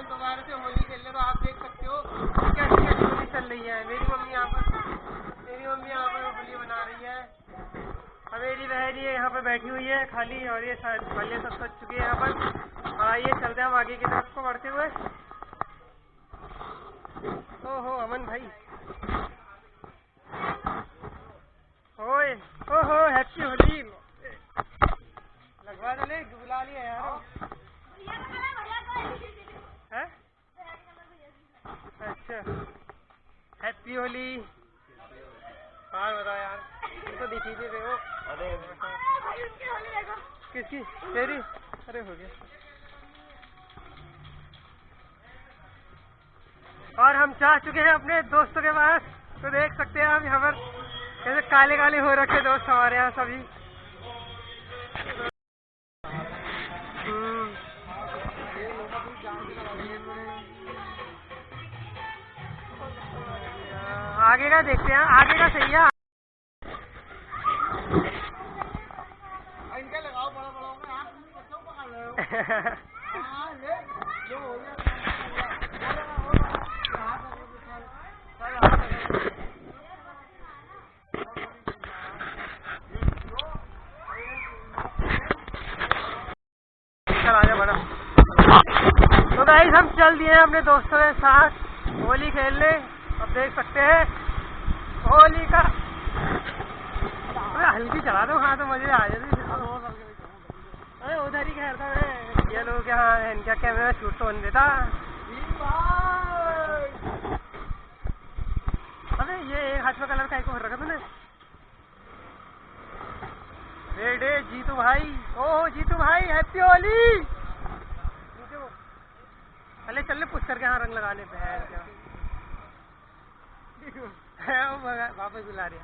हैं, दोबारा से होली खेल रहे तो आप देख सकते हो। कैसी होली चल रही है? मेरी मम्मी यहाँ पर मेरी मम्मी यहाँ पर होली बना रही है। और मेरी बहन ये यहाँ पर बैठी हुई है, खाली और ये खाली सब सच चुकी है यहाँ पर। आइए चलते हैं हम आगे की तरफ़ को बढ़ते हुए। ओहो, अमन भाई ओए ओहो हैप्पी होली लगवा दे बुला लिया यार हैं? अच्छा हैप्पी होली हाँ बताओ यार। तो दिखी थी वो अरे। किसकी? तेरी? अरे हो गया। और हम चाह चुके हैं अपने दोस्तों के पास। तो देख सकते हैं आप यहाँ पर। कैसे काले काले हो रखे दोस्त हमारे यहाँ सभी। आगे का देखते हैं आगे का सही है। इनका लगाओ बड़ा बड़ा में आप क्यों पकड़ रहे हो हाँ, ले, जो हो गया, आजा बड़ा तो गाइस हम चल दिए हैं अपने दोस्तों के साथ होली खेलने। अब देख सकते हैं। होली का अरे, हल्की चला दो हाँ तो मज़े आ जाते अरे, उधर ही कह था ये लोग यहाँ, इनका कैमरा शूट तो नहीं देता। अबे ये एक हाथ में कलर का एक और रखा तूने रेड, जीतू भाई। ओह जीतू भाई हैप्पी होली। वो। चले चल पुश करके यहाँ रंग लगाने पे है वापस बुला रही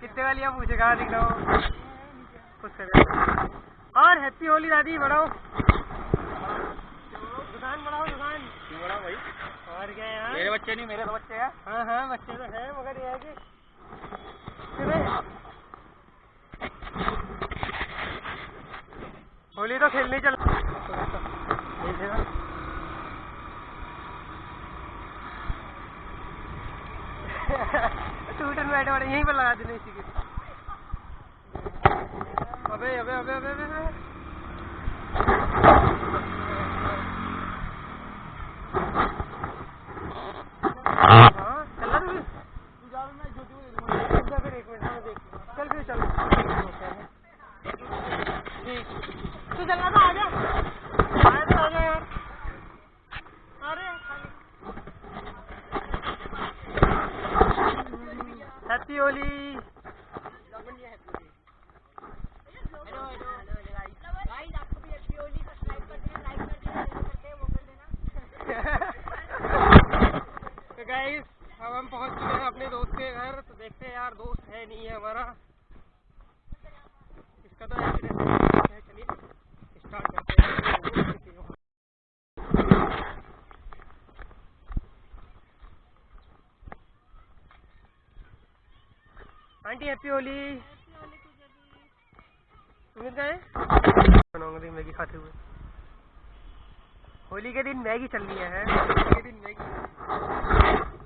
कितने वाली आप पूछे कहाँ दिख रहा हो? पुश करके और हैप्पी होली दादी बढ़ाओ। दुकान बढ़ाओ दुकान। बड़ा भाई? और क्या यार मेरे बच्चे नहीं मेरे तो बच्चे हैं। हाँ हाँ बच्चे तो हैं मगर ये है कि होली तो खेलने चल टूटन बैठे बड़े यहीं पर लगा देना इसी के अबे अबे अबे अबे अबे, अबे। हाँ था आजा आया तो आजा यार अरे हैप्पी होली तो गाइस अब हम पहुँच चुके हैं अपने दोस्त के घर। तो देखते हैं यार, दोस्त है नहीं है हमारा। इसका तो एक्सीडेंट है चलिए। स्टार्ट करते हैं। Aunty happy Holi. गए बनाऊँगा मैगी खाते हुए। होली के दिन मैगी चल रही है। होली के दिन मैगी।